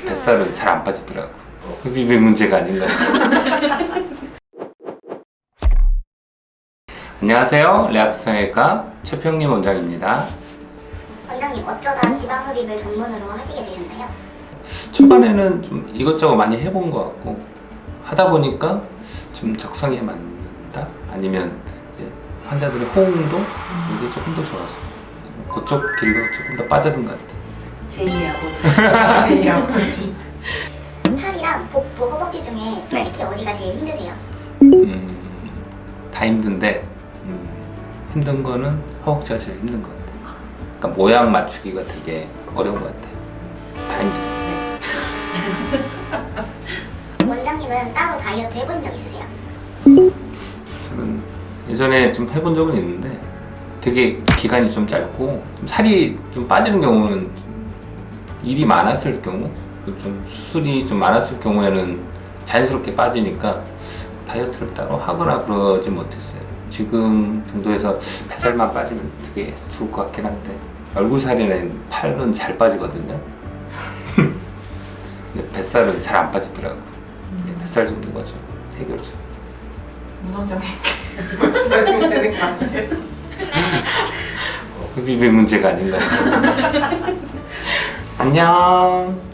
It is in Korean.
뱃살은 잘 안 빠지더라고. 흡입의 문제가 아닌가. 안녕하세요. 레아트 성형외과 최평림 원장입니다. 원장님 어쩌다 지방 흡입을 전문으로 하시게 되셨나요? 초반에는 좀 이것저것 많이 해본 것 같고 하다 보니까 좀 적성에 맞는다? 아니면 환자들의 호응도 이게 조금 더 좋아서 그쪽 길로 조금 더 빠져든 것 같아요. 제이 아버지. 제이 아버지. 팔이랑 복부, 허벅지 중에 솔직히 어디가 제일 힘드세요? 음, 다 힘든데 음, 힘든 거는 허벅지가 제일 힘든 것 같아요. 그러니까 모양 맞추기가 되게 어려운 것 같아요. 다 힘들어요. 원장님은 따로 다이어트 해보신 적 있으세요? 저는 예전에 좀 해본 적은 있는데 되게 기간이 좀 짧고 좀 살이 좀 빠지는 경우는 좀 일이 많았을 경우 그좀 수술이 좀 많았을 경우에는 자연스럽게 빠지니까 다이어트를 따로 하거나 그러지 못했어요. 지금 정도에서 뱃살만 빠지면 되게 좋을 것 같긴 한데 얼굴 살이는 팔은 잘 빠지거든요. 근데 뱃살은 잘 안 빠지더라고. 요 뱃살 줍는 거죠. 해결주. 무당장님께 말씀하시면 되는 거 아니에요? 흡입의 문제가 아닌가. 안녕.